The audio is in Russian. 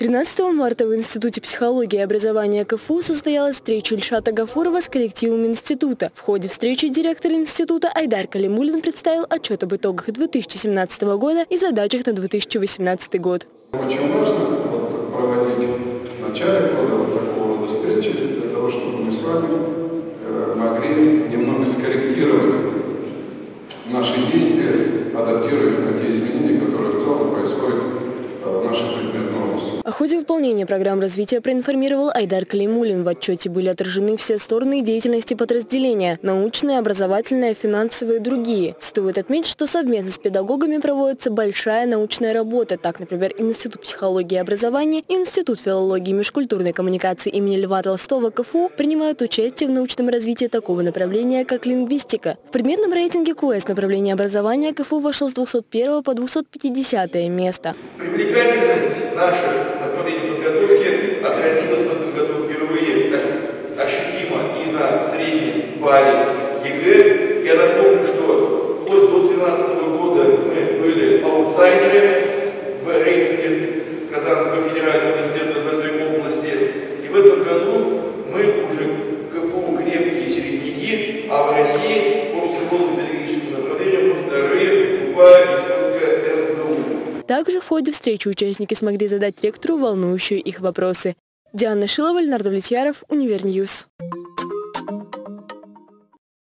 13 марта в Институте психологии и образования КФУ состоялась встреча Ильшата Гафурова с коллективом института. В ходе встречи директор института Айдар Калимулин представил отчет об итогах 2017 года и задачах на 2018 год. Очень важно вот, проводить в начале года вот такого рода встречи, для того, чтобы мы с вами э, могли немного скорректировать наши действия, адаптируя на те изменения, которые в целом происходят э, в нашей предметной области. О ходе выполнения программ развития проинформировал Айдар Калимулин. В отчете были отражены все стороны деятельности подразделения – научная, образовательная, финансовые и другие. Стоит отметить, что совместно с педагогами проводится большая научная работа. Так, например, Институт психологии и образования Институт филологии и межкультурной коммуникации имени Льва Толстого КФУ принимают участие в научном развитии такого направления, как лингвистика. В предметном рейтинге КУЭС направление образования КФУ вошел с 201 по 250 место. Привлекательность наших направлений подготовки отразилась в этом году впервые так ощутимо и на балле ЕГЭ. Я напомню, что вплоть до 2013 года мы были аутсайдерами в рейтинге Казанского федерального университета в этой области. И в этом году мы уже в КФУ крепкие середняки, а в России по психолого-педагогическому направлению мы вторые выступаем также в ходе встречи участники смогли задать ректору волнующие их вопросы. Диана Шилова, Леонард Влетьяров, Univer News.